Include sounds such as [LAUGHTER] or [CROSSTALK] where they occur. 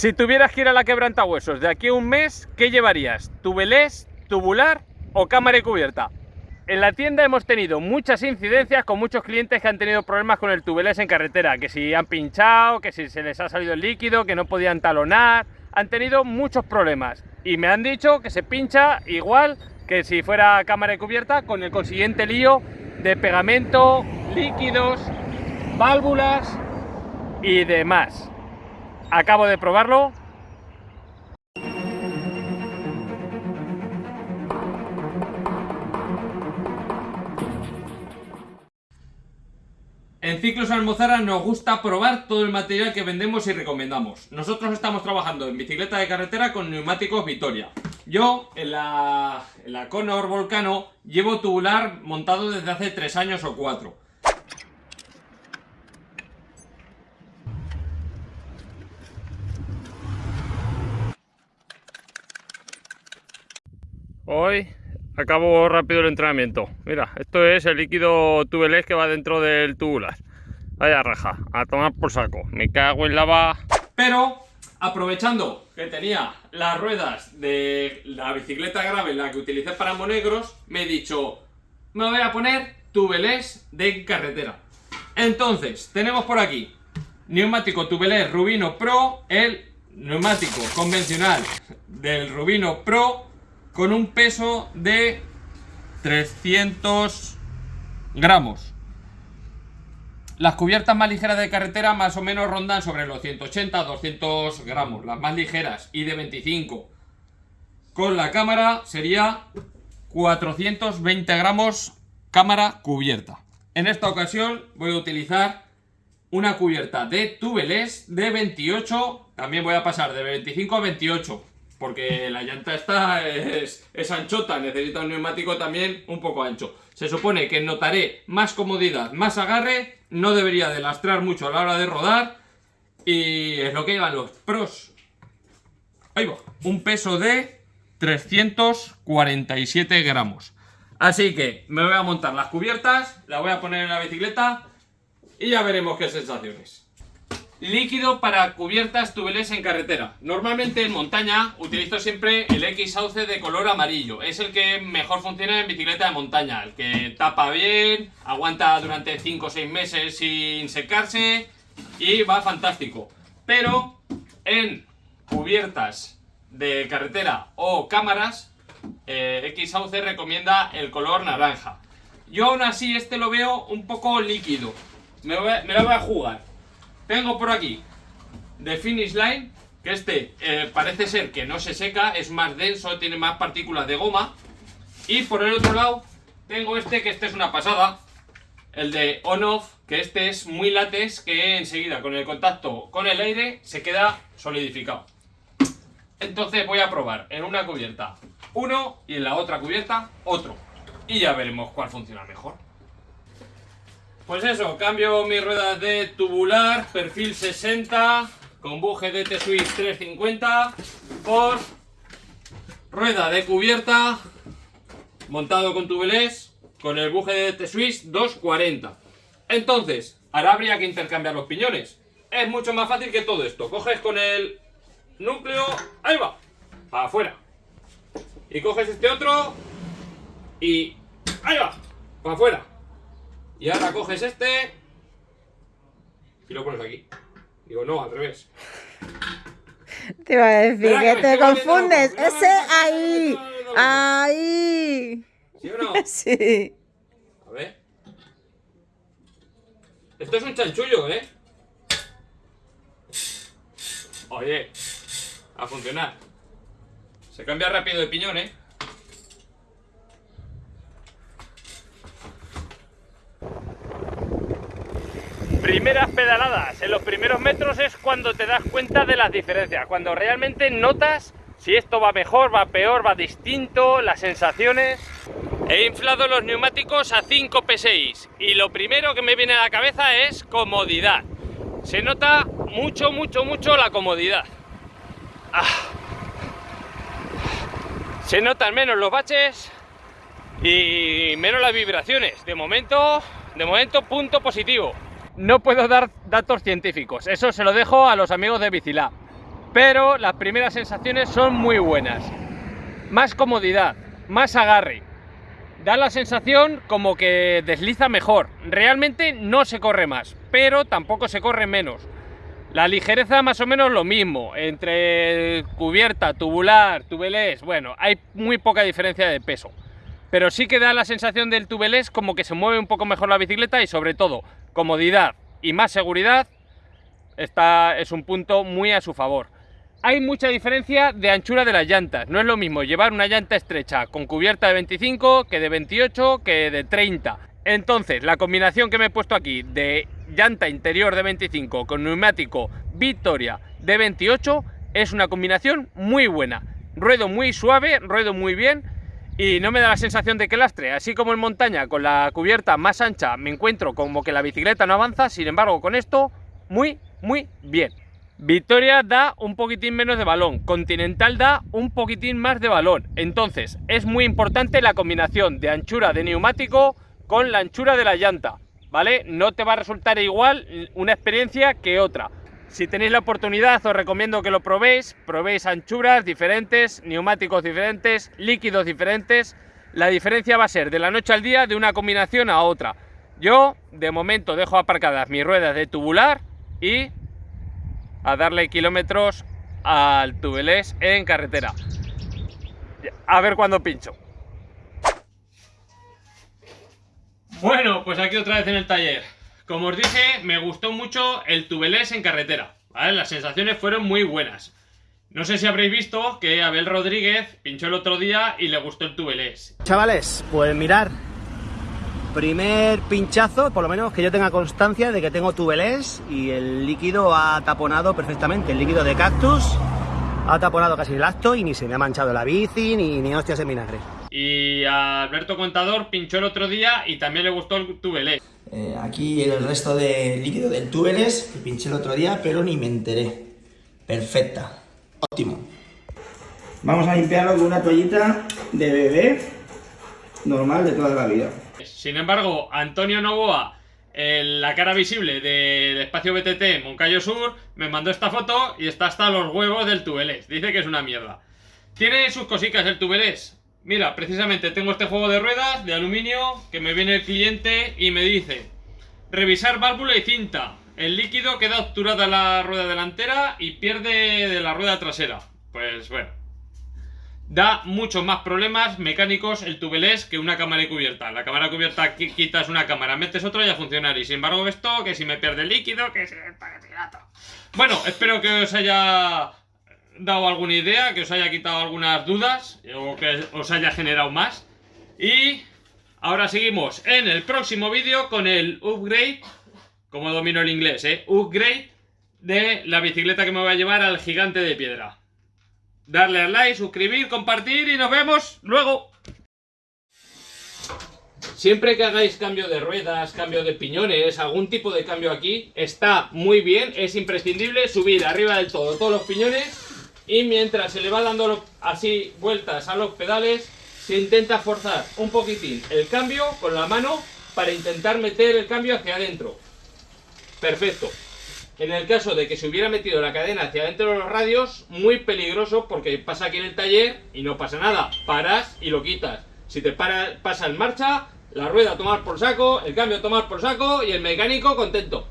Si tuvieras que ir a la quebrantahuesos de aquí a un mes, ¿qué llevarías? ¿Tubelés, tubular o cámara y cubierta? En la tienda hemos tenido muchas incidencias con muchos clientes que han tenido problemas con el tubelés en carretera, que si han pinchado, que si se les ha salido el líquido, que no podían talonar, han tenido muchos problemas y me han dicho que se pincha igual que si fuera cámara y cubierta con el consiguiente lío de pegamento, líquidos, válvulas y demás. Acabo de probarlo En Ciclos Almozara nos gusta probar todo el material que vendemos y recomendamos. Nosotros estamos trabajando en bicicleta de carretera con neumáticos Vitoria. Yo, en la, en la Conor Volcano, llevo tubular montado desde hace 3 años o 4. Hoy acabo rápido el entrenamiento. Mira, esto es el líquido tubelés que va dentro del tubular. Vaya raja, a tomar por saco. Me cago en lava. Pero, aprovechando que tenía las ruedas de la bicicleta grave, la que utilicé para monegros, me he dicho, me voy a poner tubelés de carretera. Entonces, tenemos por aquí neumático tubelés Rubino Pro, el neumático convencional del Rubino Pro con un peso de 300 gramos. Las cubiertas más ligeras de carretera más o menos rondan sobre los 180 200 gramos, las más ligeras y de 25. Con la cámara sería 420 gramos cámara cubierta. En esta ocasión voy a utilizar una cubierta de tubeless de 28, también voy a pasar de 25 a 28 porque la llanta esta es, anchota, necesita un neumático también un poco ancho. Se supone que notaré más comodidad, más agarre, no debería de lastrar mucho a la hora de rodar y es lo que llevan los pros. Ahí va, un peso de 347 gramos. Así que me voy a montar las cubiertas, la voy a poner en la bicicleta y ya veremos qué sensaciones. Líquido para cubiertas tubeless en carretera. Normalmente en montaña utilizo siempre el X-Sauce de color amarillo. Es el que mejor funciona en bicicleta de montaña. El que tapa bien, aguanta durante 5 o 6 meses sin secarse y va fantástico. Pero en cubiertas de carretera o cámaras, eh, X-Sauce recomienda el color naranja. Yo aún así este lo veo un poco líquido. Me, me lo voy a jugar. Tengo por aquí de Finish Line, que este eh, parece ser que no se seca, es más denso, tiene más partículas de goma. Y por el otro lado tengo este, que este es una pasada, el de On-Off, que este es muy látex, que enseguida con el contacto con el aire se queda solidificado. Entonces voy a probar en una cubierta uno y en la otra cubierta otro. Y ya veremos cuál funciona mejor. Pues eso, cambio mis ruedas de tubular, perfil 60, con buje de T-Swiss 350 por rueda de cubierta, montado con tubelés, con el buje de T-Swiss 240. Entonces, ahora habría que intercambiar los piñones. Es mucho más fácil que todo esto. Coges con el núcleo, ahí va, afuera. Y coges este otro y ahí va, para afuera. Y ahora coges este y lo pones aquí. Digo, no, al revés. Te iba a decir que, te confundes. Ese ahí. Ahí. ¿Sí o no? [LAUGHS] Sí. A ver. Esto es un chanchullo, ¿eh? Oye, a funcionar. Se cambia rápido de piñón, ¿eh? Primeras pedaladas, en los primeros metros es cuando te das cuenta de las diferencias, cuando realmente notas si esto va mejor, va peor, va distinto, las sensaciones. He inflado los neumáticos a 5 PSI y lo primero que me viene a la cabeza es comodidad. Se nota mucho, mucho, mucho la comodidad. Ah. Se notan menos los baches y menos las vibraciones. De momento, de momento punto positivo no puedo dar datos científicos, eso se lo dejo a los amigos de Bicilab. pero las primeras sensaciones son muy buenas. Más comodidad, más agarre. Da la sensación como que desliza mejor. Realmente no se corre más, pero tampoco se corre menos. La ligereza más o menos lo mismo, entre cubierta, tubular, tubelés, bueno, hay muy poca diferencia de peso. Pero sí que da la sensación del tubelés como que se mueve un poco mejor la bicicleta y sobre todo comodidad y más seguridad es un punto muy a su favor. Hay mucha diferencia de anchura de las llantas, no es lo mismo llevar una llanta estrecha con cubierta de 25 que de 28 que de 30. Entonces, la combinación que me he puesto aquí de llanta interior de 25 con neumático Victoria de 28 es una combinación muy buena. Ruedo muy suave, ruedo muy bien y no me da la sensación de que lastre. Así como en montaña con la cubierta más ancha me encuentro como que la bicicleta no avanza, sin embargo con esto muy, muy bien. Victoria da un poquitín menos de balón, Continental da un poquitín más de balón. Entonces es muy importante la combinación de anchura de neumático con la anchura de la llanta. ¿vale? No te va a resultar igual una experiencia que otra. Si tenéis la oportunidad os recomiendo que lo probéis, probéis anchuras diferentes, neumáticos diferentes, líquidos diferentes. La diferencia va a ser de la noche al día de una combinación a otra. Yo de momento dejo aparcadas mis ruedas de tubular y a darle kilómetros al tubelés en carretera. A ver cuándo pincho. Bueno, pues aquí otra vez en el taller. Como os dije, me gustó mucho el tubelés en carretera. Las sensaciones fueron muy buenas. No sé si habréis visto que Abel Rodríguez pinchó el otro día y le gustó el tubelés. Chavales, pues mirar, primer pinchazo, por lo menos que yo tenga constancia de que tengo tubelés y el líquido ha taponado perfectamente. El líquido de cactus ha taponado casi el acto y ni se me ha manchado la bici ni, ni hostias en vinagre. Y a Alberto Contador pinchó el otro día y también le gustó el tubelés. Eh, aquí el resto de líquido del tubelés que pinché el otro día, pero ni me enteré. Perfecta. Óptimo. Vamos a limpiarlo con una toallita de bebé normal de toda la vida. Sin embargo, Antonio Novoa, la cara visible del espacio BTT Moncayo Sur, me mandó esta foto y está hasta los huevos del tubelés. Dice que es una mierda. Tiene sus cositas el tubelés. Mira, precisamente tengo este juego de ruedas de aluminio que me viene el cliente y me dice revisar válvula y cinta. El líquido queda obturada la rueda delantera y pierde de la rueda trasera. Pues bueno, da muchos más problemas mecánicos el tubelés que una cámara cubierta. La cámara cubierta quitas una cámara, metes otra y a funcionar. Y sin embargo esto, que si me pierde el líquido, que si Bueno, espero que os haya dado alguna idea, que os haya quitado algunas dudas o que os haya generado más. Y ahora seguimos en el próximo vídeo con el upgrade, como domino el inglés, ¿eh? Upgrade de la bicicleta que me voy a llevar al gigante de piedra. Darle al like, suscribir, compartir y nos vemos luego. Siempre que hagáis cambio de ruedas, cambio de piñones, algún tipo de cambio aquí, está muy bien, es imprescindible subir arriba del todo todos los piñones y mientras se le va dando así vueltas a los pedales, se intenta forzar un poquitín el cambio con la mano para intentar meter el cambio hacia adentro. Perfecto. En el caso de que se hubiera metido la cadena hacia adentro de los radios, muy peligroso porque pasa aquí en el taller y no pasa nada. Paras y lo quitas. Si te para, pasa en marcha, la rueda a tomar por saco, el cambio a tomar por saco y el mecánico contento.